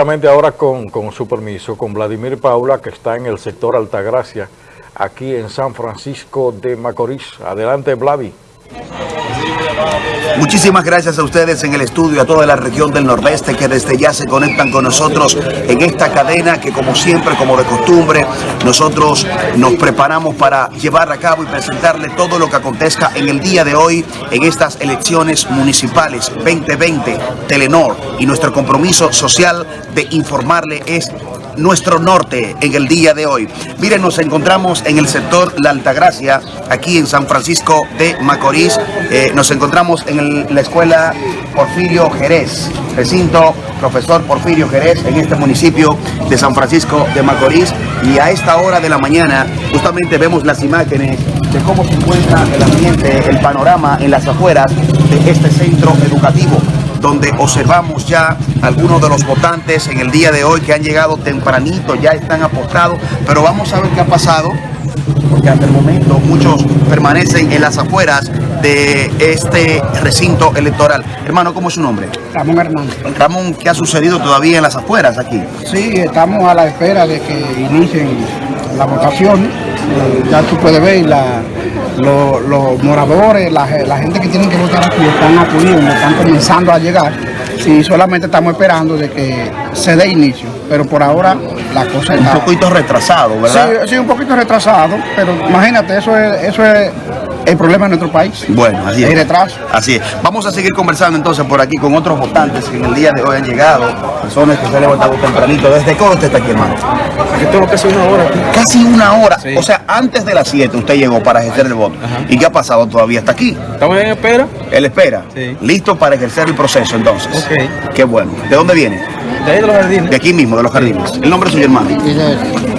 ahora con, con su permiso, con Vladimir Paula, que está en el sector Altagracia, aquí en San Francisco de Macorís. Adelante, Vladi. Muchísimas gracias a ustedes en el estudio, a toda la región del Nordeste que desde ya se conectan con nosotros en esta cadena que como siempre, como de costumbre, nosotros nos preparamos para llevar a cabo y presentarle todo lo que acontezca en el día de hoy en estas elecciones municipales 2020 Telenor. Y nuestro compromiso social de informarle es nuestro norte en el día de hoy. Miren, nos encontramos en el sector La Altagracia, aquí en San Francisco de Macorís. Eh, nos encontramos en la escuela Porfirio Jerez, recinto profesor Porfirio Jerez en este municipio de San Francisco de Macorís. Y a esta hora de la mañana justamente vemos las imágenes de cómo se encuentra el ambiente, el panorama en las afueras de este centro educativo donde observamos ya algunos de los votantes en el día de hoy que han llegado tempranito, ya están apostados, pero vamos a ver qué ha pasado, porque hasta el momento muchos permanecen en las afueras de este recinto electoral. Hermano, ¿cómo es su nombre? Ramón Hernández. Ramón, ¿qué ha sucedido todavía en las afueras aquí? Sí, estamos a la espera de que inicien la votación. Eh, ya tú puedes ver la, los, moradores, la, gente que tiene que votar aquí están acudiendo, están comenzando a llegar. y solamente estamos esperando de que se dé inicio, pero por ahora la cosa está... Un poquito retrasado, ¿verdad? Sí, sí, un poquito retrasado, pero imagínate, eso es, eso es el problema en nuestro país. Bueno, así es. El retraso. Así es. Vamos a seguir conversando entonces por aquí con otros votantes que en el día de hoy han llegado, personas que se han levantado tempranito. ¿Desde qué usted está aquí, hermano? Aquí tengo casi una hora. Casi una hora. O sea, antes de las 7 usted llegó para ejercer el voto. ¿Y qué ha pasado? Todavía está aquí. ¿Estamos en espera? Él espera. Sí. Listo para ejercer el proceso entonces. Ok. Qué bueno. ¿De dónde viene? De ahí de los jardines. De aquí mismo, de los jardines. ¿El nombre de su hermano?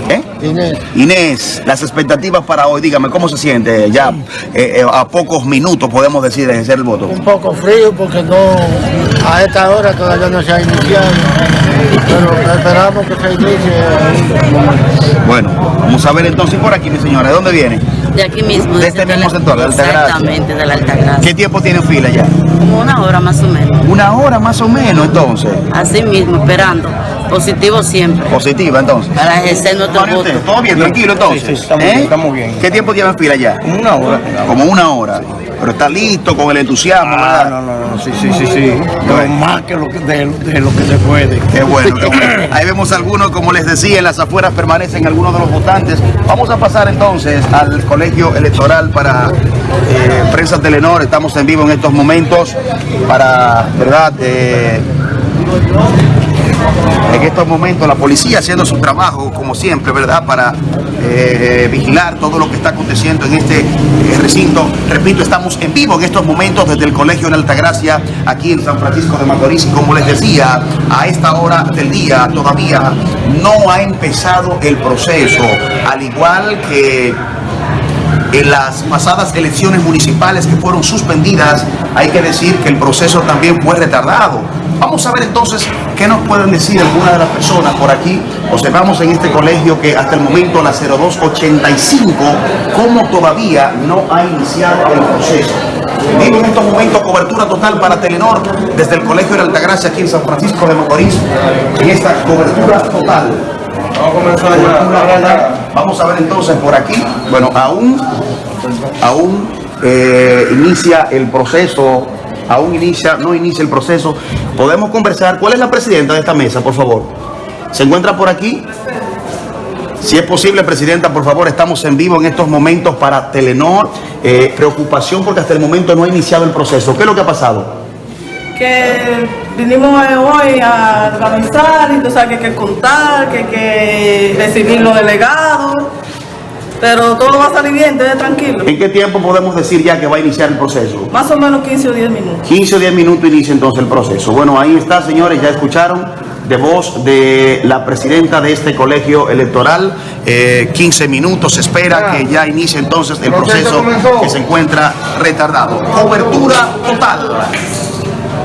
¿Eh? Inés. Inés, las expectativas para hoy, dígame, ¿cómo se siente? Ya eh, eh, a pocos minutos podemos decir de ejercer el voto. Un poco frío porque no a esta hora todavía no se ha iniciado, pero esperamos que se inicie. Bueno, vamos a ver entonces por aquí, mi señora, ¿de dónde viene? De aquí mismo. De este mismo sector, de Altagracia. Exactamente, de la Altagracia. ¿Qué tiempo tiene fila ya? Como una hora más o menos. Una hora más o menos, entonces. Así mismo, esperando. Positivo siempre. Positiva, entonces. Para ejercer nuestro voto. ¿Todo bien, tranquilo, entonces? Sí, sí, estamos, bien, ¿Eh? estamos bien. ¿Qué tiempo lleva en fila ya? Como una hora. Como una hora. Pero está listo con el entusiasmo, ah, No, no, no, sí, sí, sí, sí. más que lo que, de, lo que se puede. Qué bueno, qué bueno. Ahí vemos algunos, como les decía, en las afueras permanecen algunos de los votantes. Vamos a pasar entonces al colegio electoral para eh, Prensa Telenor. Estamos en vivo en estos momentos para, ¿verdad? Eh, en estos momentos la policía haciendo su trabajo, como siempre, ¿verdad? Para eh, vigilar todo lo que está aconteciendo en este eh, recinto. Repito, estamos en vivo en estos momentos desde el Colegio en Altagracia, aquí en San Francisco de Macorís. Y como les decía, a esta hora del día todavía no ha empezado el proceso, al igual que en las pasadas elecciones municipales que fueron suspendidas, hay que decir que el proceso también fue retardado. Vamos a ver entonces qué nos pueden decir algunas de las personas por aquí. Observamos en este colegio que hasta el momento la 0285, como todavía no ha iniciado el proceso. Vivo en estos momentos cobertura total para Telenor desde el Colegio de Altagracia aquí en San Francisco de Macorís. En esta cobertura total. Vamos a comenzar Vamos a ver entonces por aquí. Bueno, aún, aún eh, inicia el proceso aún inicia, no inicia el proceso. Podemos conversar. ¿Cuál es la presidenta de esta mesa, por favor? ¿Se encuentra por aquí? Si es posible, Presidenta, por favor, estamos en vivo en estos momentos para Telenor. Eh, preocupación porque hasta el momento no ha iniciado el proceso. ¿Qué es lo que ha pasado? Que vinimos hoy a organizar, que hay que contar, que hay que recibir los delegados. Pero todo va a salir bien, esté tranquilo. ¿En qué tiempo podemos decir ya que va a iniciar el proceso? Más o menos 15 o 10 minutos. 15 o 10 minutos inicia entonces el proceso. Bueno, ahí está, señores, ya escucharon de voz de la presidenta de este colegio electoral. 15 eh, minutos, se espera que ya inicie entonces el proceso que se encuentra retardado. Cobertura total.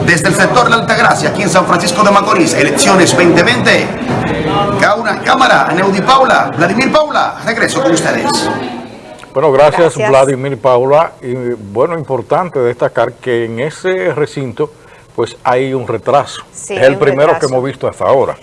Desde el sector de Altagracia, aquí en San Francisco de Macorís, elecciones 2020 una cámara, Neudi Paula, Vladimir Paula, regreso con ustedes. Bueno, gracias, Vladimir Paula. Y bueno, importante destacar que en ese recinto pues hay un retraso. es el primero que hemos visto hasta ahora.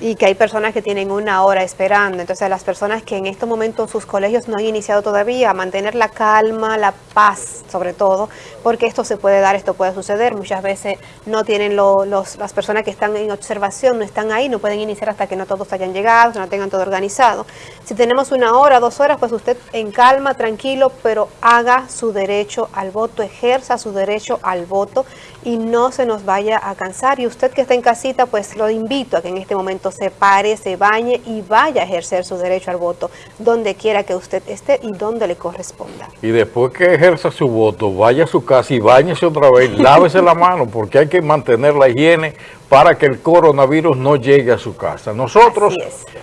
Y que hay personas que tienen una hora esperando. Entonces, las personas que en estos momentos sus colegios no han iniciado todavía, mantener la calma, la paz, sobre todo, porque esto se puede dar, esto puede suceder. Muchas veces no tienen lo- los, las personas que están en observación, no están ahí, no pueden iniciar hasta que no todos hayan llegado, no tengan todo organizado. Si tenemos una hora, dos horas, pues usted en calma, tranquilo, pero haga su derecho al voto, ejerza su derecho al voto y no se nos vaya a cansar. Y usted que está en casita, pues lo invito a que en este momento se pare, se bañe y vaya a ejercer su derecho al voto donde quiera que usted esté y donde le corresponda. Y después que ejerza su voto, vaya a su casa y bañese otra vez, lávese la mano, porque hay que mantener la higiene para que el coronavirus no llegue a su casa. Nosotros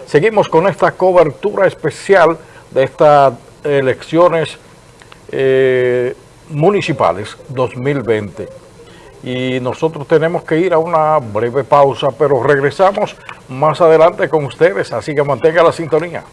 seguimos con esta cobertura especial de estas elecciones eh, municipales 2020. Y nosotros tenemos que ir a una breve pausa, pero regresamos más adelante con ustedes, así que mantenga la sintonía.